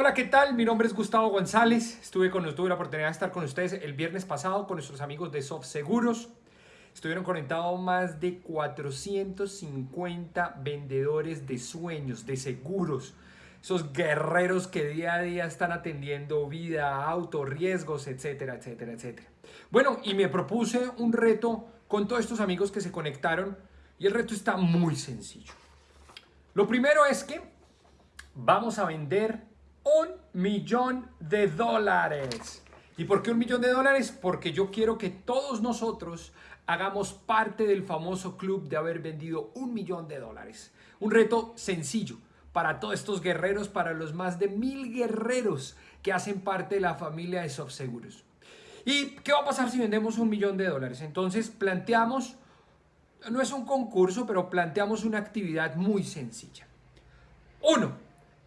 Hola, ¿qué tal? Mi nombre es Gustavo González. Estuve con, tuve la oportunidad de estar con ustedes el viernes pasado con nuestros amigos de Soft Seguros. Estuvieron conectados más de 450 vendedores de sueños, de seguros. Esos guerreros que día a día están atendiendo vida, auto, riesgos, etcétera, etcétera, etcétera. Bueno, y me propuse un reto con todos estos amigos que se conectaron y el reto está muy sencillo. Lo primero es que vamos a vender un millón de dólares. ¿Y por qué un millón de dólares? Porque yo quiero que todos nosotros hagamos parte del famoso club de haber vendido un millón de dólares. Un reto sencillo para todos estos guerreros, para los más de mil guerreros que hacen parte de la familia de Softseguros. ¿Y qué va a pasar si vendemos un millón de dólares? Entonces planteamos, no es un concurso, pero planteamos una actividad muy sencilla. Uno,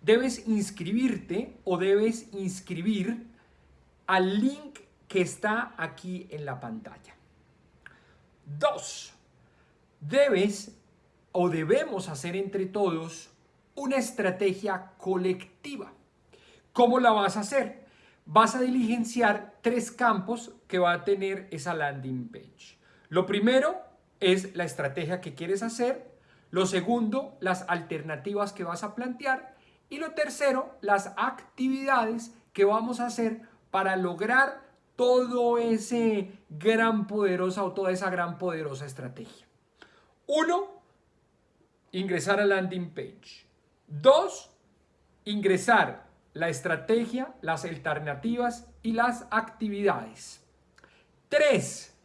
debes inscribirte o debes inscribir al link que está aquí en la pantalla. Dos, debes o debemos hacer entre todos una estrategia colectiva. ¿Cómo la vas a hacer? Vas a diligenciar tres campos que va a tener esa landing page. Lo primero es la estrategia que quieres hacer. Lo segundo, las alternativas que vas a plantear. Y lo tercero, las actividades que vamos a hacer para lograr todo ese gran poderosa o toda esa gran poderosa estrategia. Uno, ingresar a landing page. Dos, ingresar la estrategia, las alternativas y las actividades. Tres,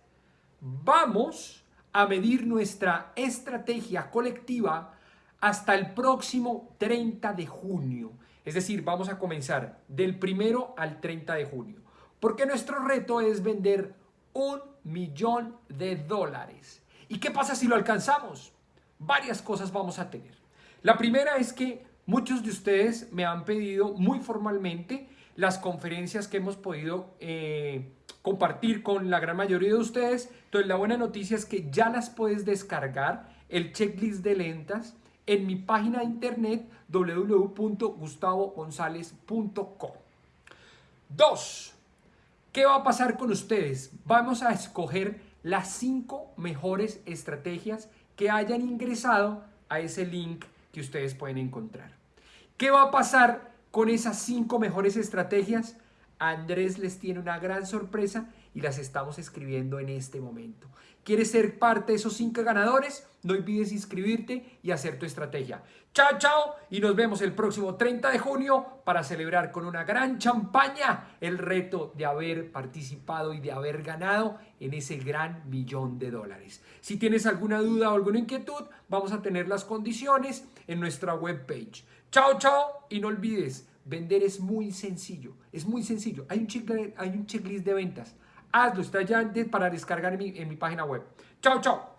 vamos a medir nuestra estrategia colectiva hasta el próximo 30 de junio. Es decir, vamos a comenzar del primero al 30 de junio. Porque nuestro reto es vender un millón de dólares. ¿Y qué pasa si lo alcanzamos? Varias cosas vamos a tener. La primera es que muchos de ustedes me han pedido muy formalmente las conferencias que hemos podido eh, compartir con la gran mayoría de ustedes. Entonces la buena noticia es que ya las puedes descargar, el checklist de lentas, en mi página de internet www.gustavogonzalez.com. Dos, ¿qué va a pasar con ustedes? Vamos a escoger las cinco mejores estrategias que hayan ingresado a ese link que ustedes pueden encontrar. ¿Qué va a pasar con esas cinco mejores estrategias? Andrés les tiene una gran sorpresa y las estamos escribiendo en este momento. ¿Quieres ser parte de esos cinco ganadores? No olvides inscribirte y hacer tu estrategia. Chao, chao y nos vemos el próximo 30 de junio para celebrar con una gran champaña el reto de haber participado y de haber ganado en ese gran millón de dólares. Si tienes alguna duda o alguna inquietud, vamos a tener las condiciones en nuestra webpage. Chao, chao y no olvides, vender es muy sencillo, es muy sencillo. Hay un checklist, de ventas. Hazlo, está ya para descargar en mi, en mi página web. Chao, chao.